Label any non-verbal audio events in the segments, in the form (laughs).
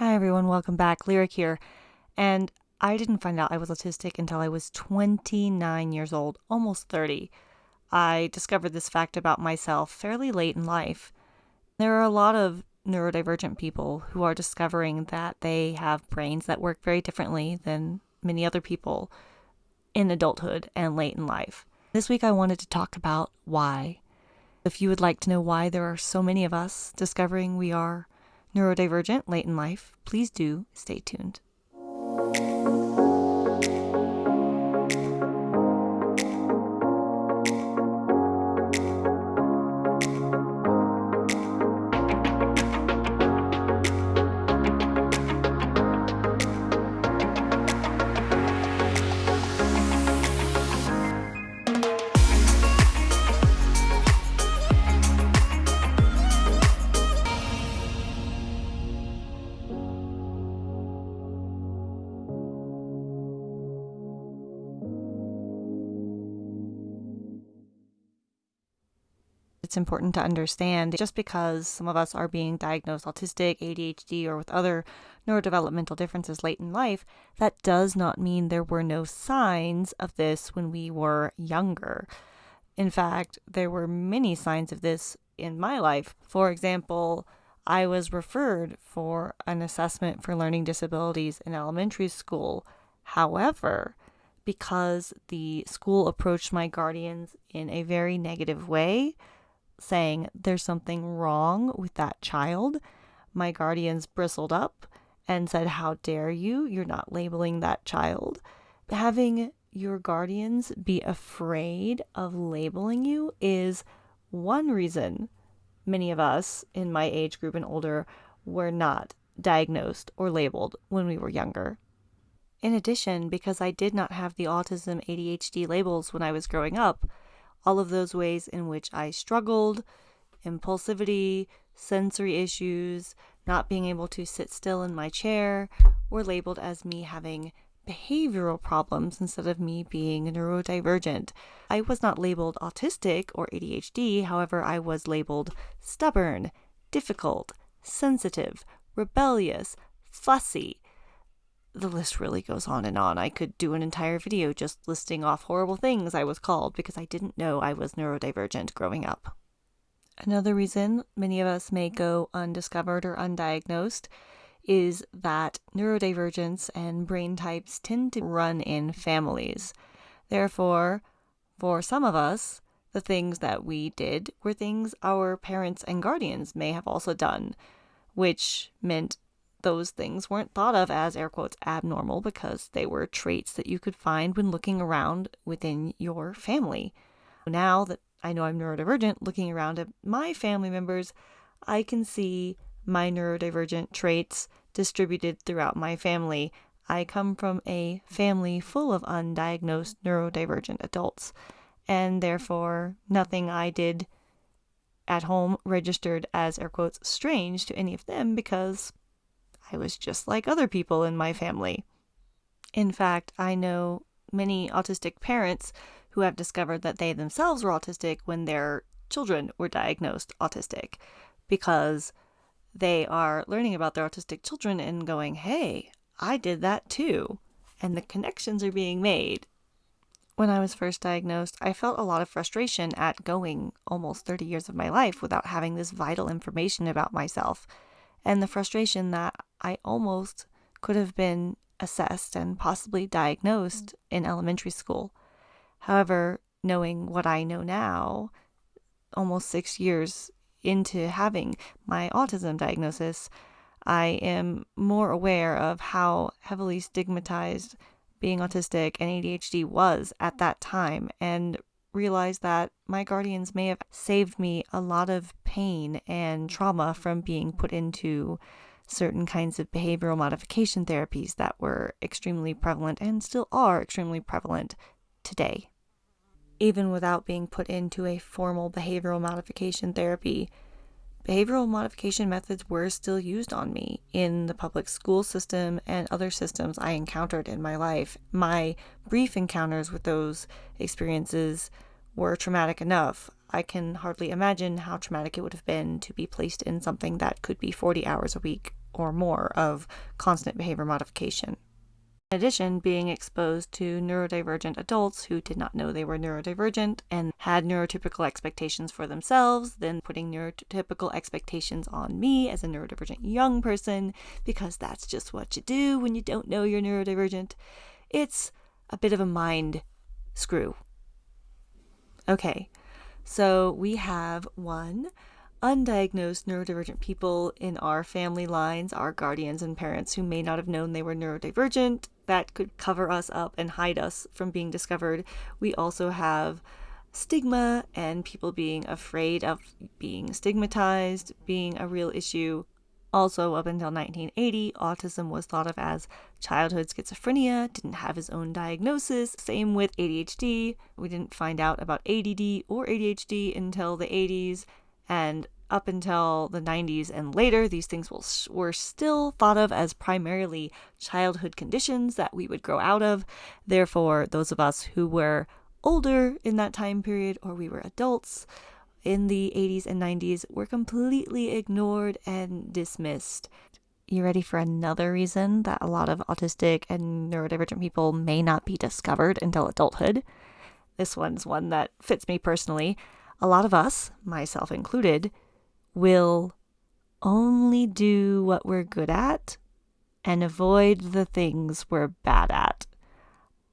Hi everyone, welcome back. Lyric here. And I didn't find out I was autistic until I was 29 years old, almost 30. I discovered this fact about myself fairly late in life. There are a lot of neurodivergent people who are discovering that they have brains that work very differently than many other people in adulthood and late in life. This week I wanted to talk about why. If you would like to know why there are so many of us discovering we are neurodivergent late in life, please do stay tuned. It's important to understand just because some of us are being diagnosed autistic, ADHD, or with other neurodevelopmental differences late in life, that does not mean there were no signs of this when we were younger. In fact, there were many signs of this in my life. For example, I was referred for an assessment for learning disabilities in elementary school. However, because the school approached my guardians in a very negative way, saying there's something wrong with that child, my guardians bristled up and said, How dare you? You're not labeling that child. Having your guardians be afraid of labeling you is one reason many of us in my age group and older were not diagnosed or labeled when we were younger. In addition, because I did not have the autism ADHD labels when I was growing up, all of those ways in which I struggled, impulsivity, sensory issues, not being able to sit still in my chair, were labeled as me having behavioral problems instead of me being neurodivergent. I was not labeled autistic or ADHD, however, I was labeled stubborn, difficult, sensitive, rebellious, fussy, the list really goes on and on. I could do an entire video just listing off horrible things I was called because I didn't know I was neurodivergent growing up. Another reason many of us may go undiscovered or undiagnosed is that neurodivergence and brain types tend to run in families. Therefore, for some of us, the things that we did were things our parents and guardians may have also done, which meant those things weren't thought of as air quotes abnormal because they were traits that you could find when looking around within your family. Now that I know I'm neurodivergent, looking around at my family members, I can see my neurodivergent traits distributed throughout my family. I come from a family full of undiagnosed neurodivergent adults, and therefore nothing I did at home registered as air quotes strange to any of them because I was just like other people in my family. In fact, I know many autistic parents who have discovered that they themselves were autistic when their children were diagnosed autistic because they are learning about their autistic children and going, hey, I did that too. And the connections are being made. When I was first diagnosed, I felt a lot of frustration at going almost 30 years of my life without having this vital information about myself and the frustration that I almost could have been assessed and possibly diagnosed mm. in elementary school. However, knowing what I know now, almost six years into having my autism diagnosis, I am more aware of how heavily stigmatized being autistic and ADHD was at that time and realized that my guardians may have saved me a lot of pain and trauma from being put into certain kinds of behavioral modification therapies that were extremely prevalent and still are extremely prevalent today. Even without being put into a formal behavioral modification therapy, behavioral modification methods were still used on me in the public school system and other systems I encountered in my life. My brief encounters with those experiences were traumatic enough. I can hardly imagine how traumatic it would have been to be placed in something that could be 40 hours a week or more of constant behavior modification. In addition, being exposed to neurodivergent adults who did not know they were neurodivergent and had neurotypical expectations for themselves, then putting neurotypical expectations on me as a neurodivergent young person, because that's just what you do when you don't know you're neurodivergent. It's a bit of a mind screw. Okay, so we have one undiagnosed neurodivergent people in our family lines, our guardians and parents who may not have known they were neurodivergent, that could cover us up and hide us from being discovered. We also have stigma and people being afraid of being stigmatized being a real issue. Also, up until 1980, autism was thought of as childhood schizophrenia, didn't have his own diagnosis. Same with ADHD. We didn't find out about ADD or ADHD until the 80s. And up until the 90s and later, these things will, were still thought of as primarily childhood conditions that we would grow out of. Therefore, those of us who were older in that time period or we were adults in the 80s and 90s were completely ignored and dismissed. You ready for another reason that a lot of autistic and neurodivergent people may not be discovered until adulthood? This one's one that fits me personally a lot of us, myself included, will only do what we're good at and avoid the things we're bad at.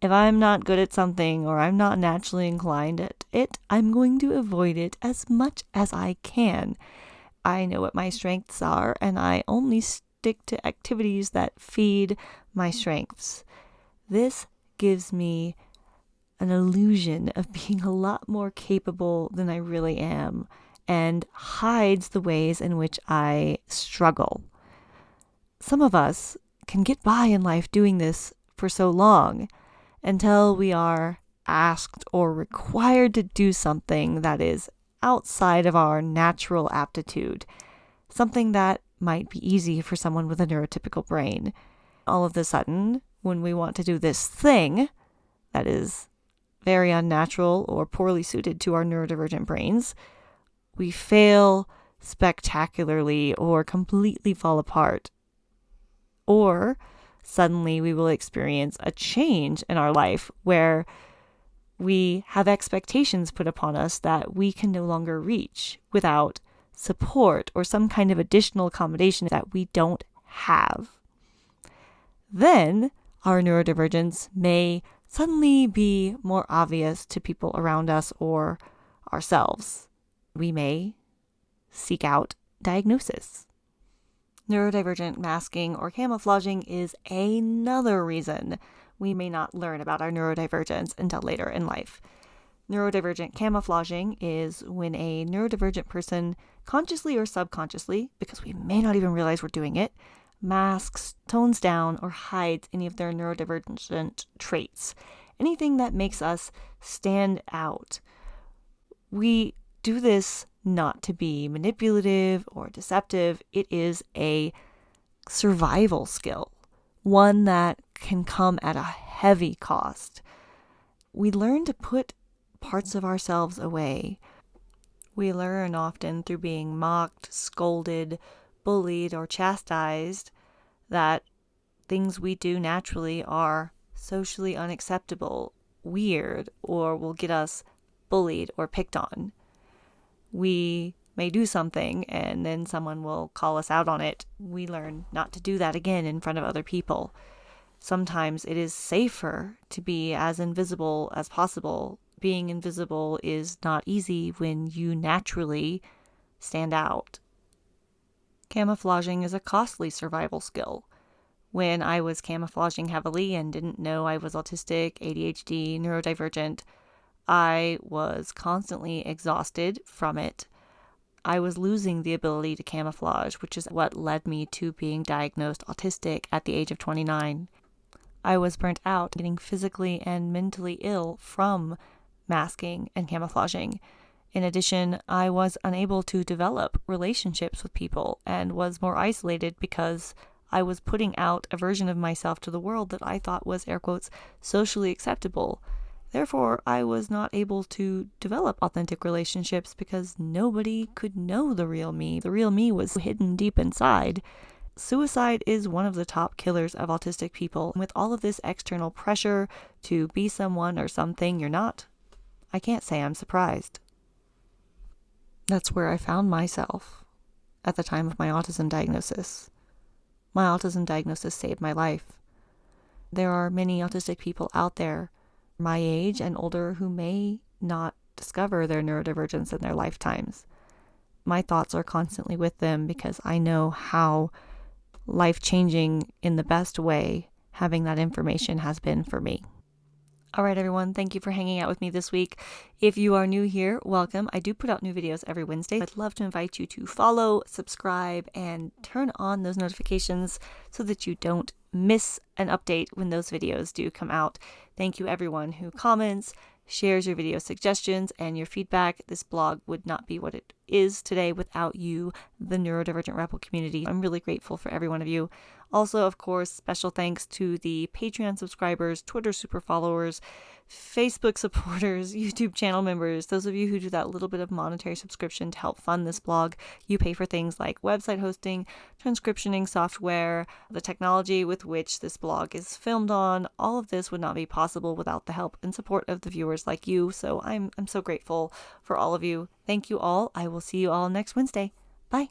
If I'm not good at something or I'm not naturally inclined at it, I'm going to avoid it as much as I can. I know what my strengths are, and I only stick to activities that feed my strengths. This gives me an illusion of being a lot more capable than I really am and hides the ways in which I struggle. Some of us can get by in life doing this for so long until we are asked or required to do something that is outside of our natural aptitude, something that might be easy for someone with a neurotypical brain. All of a sudden, when we want to do this thing that is very unnatural or poorly suited to our neurodivergent brains, we fail spectacularly or completely fall apart. Or suddenly we will experience a change in our life where we have expectations put upon us that we can no longer reach without support or some kind of additional accommodation that we don't have. Then our neurodivergence may suddenly be more obvious to people around us or ourselves. We may seek out diagnosis. Neurodivergent masking or camouflaging is another reason we may not learn about our neurodivergence until later in life. Neurodivergent camouflaging is when a neurodivergent person, consciously or subconsciously, because we may not even realize we're doing it, masks, tones down, or hides any of their neurodivergent traits, anything that makes us stand out. We do this not to be manipulative or deceptive, it is a survival skill, one that can come at a heavy cost. We learn to put parts of ourselves away. We learn often through being mocked, scolded, bullied or chastised that things we do naturally are socially unacceptable, weird, or will get us bullied or picked on. We may do something and then someone will call us out on it. We learn not to do that again in front of other people. Sometimes it is safer to be as invisible as possible. Being invisible is not easy when you naturally stand out Camouflaging is a costly survival skill. When I was camouflaging heavily and didn't know I was autistic, ADHD, neurodivergent, I was constantly exhausted from it. I was losing the ability to camouflage, which is what led me to being diagnosed autistic at the age of 29. I was burnt out, getting physically and mentally ill from masking and camouflaging. In addition, I was unable to develop relationships with people and was more isolated because I was putting out a version of myself to the world that I thought was, air quotes, socially acceptable. Therefore, I was not able to develop authentic relationships because nobody could know the real me. The real me was hidden deep inside. suicide is one of the top killers of autistic people. With all of this external pressure to be someone or something you're not, I can't say I'm surprised. That's where I found myself at the time of my autism diagnosis. My autism diagnosis saved my life. There are many autistic people out there, my age and older, who may not discover their neurodivergence in their lifetimes. My thoughts are constantly with them because I know how life changing in the best way having that information has been for me. All right, everyone, thank you for hanging out with me this week. If you are new here, welcome. I do put out new videos every Wednesday. I'd love to invite you to follow, subscribe, and turn on those notifications so that you don't miss an update when those videos do come out. Thank you, everyone who comments, shares your video suggestions, and your feedback. This blog would not be what it is today without you, the neurodivergent rebel community. I'm really grateful for every one of you. Also, of course, special thanks to the Patreon subscribers, Twitter super followers, Facebook supporters, (laughs) YouTube channel members, those of you who do that little bit of monetary subscription to help fund this blog. You pay for things like website hosting, transcriptioning software, the technology with which this blog is filmed on. All of this would not be possible without the help and support of the viewers like you. So I'm I'm so grateful for all of you. Thank you all. I will see you all next Wednesday. Bye.